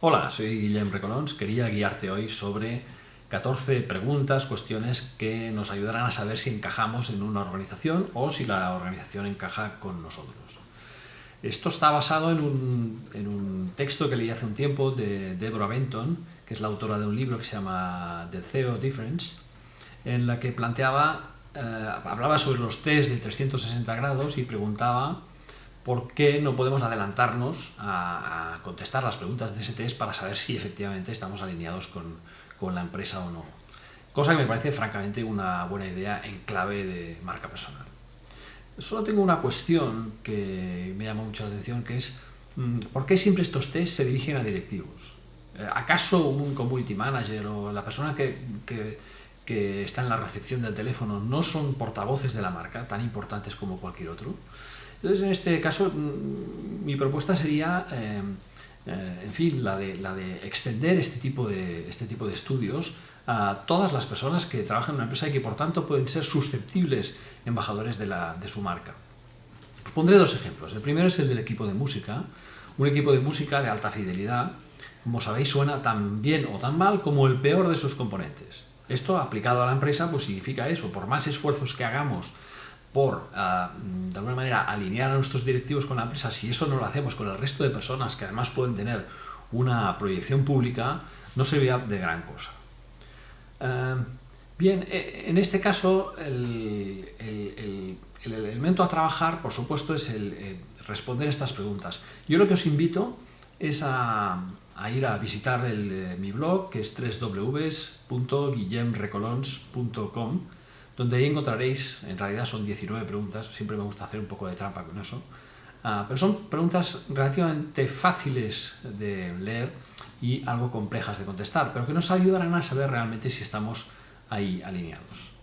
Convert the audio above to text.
Hola, soy Guillem Recolons. Quería guiarte hoy sobre 14 preguntas, cuestiones que nos ayudarán a saber si encajamos en una organización o si la organización encaja con nosotros. Esto está basado en un, texto que leí hace un tiempo de Deborah Benton, que es la autora de un libro que se llama The Theo Difference, en la que planteaba, eh, hablaba sobre los test de 360 grados y preguntaba por qué no podemos adelantarnos a, contestar las preguntas de ese test para saber si efectivamente estamos alineados con, con la empresa o no. Cosa que me parece francamente una buena idea en clave de marca personal. Solo tengo una cuestión que me llama mucho la atención, que es mm, ¿por qué siempre estos test se dirigen a directivos? Eh, ¿Acaso un community manager o la persona que, que, que, está en la recepción del teléfono no son portavoces de la marca, tan importantes como cualquier otro? Entonces, en este caso, mm, mi propuesta sería, eh, eh, en fin, la de, la de extender este tipo de, este tipo de estudios a todas las personas que trabajan en una empresa y que, por tanto, pueden ser susceptibles embajadores de, la, de su marca. Os pondré dos ejemplos. El primero es el del equipo de música. Un equipo de música de alta fidelidad, como sabéis, suena tan bien o tan mal como el peor de sus componentes. Esto, aplicado a la empresa, pues significa eso. Por más esfuerzos que hagamos por, ah, de alguna manera, alinear a nuestros directivos con la empresa, si eso no lo hacemos con el resto de personas que además pueden tener una proyección pública, no sería de gran cosa. Ah, bien, e, en este caso, el, elemento a trabajar, por supuesto, es el, eh, responder estas preguntas. Yo lo que os invito es a, ir a visitar eh, mi blog, que es www.guillemrecolons.com, donde ahí encontraréis, en realidad son 19 preguntas, siempre me gusta hacer un poco de trampa con eso, ah, pero son preguntas relativamente fáciles de leer y algo complejas de contestar, pero que nos ayudarán a saber realmente si estamos ahí alineados.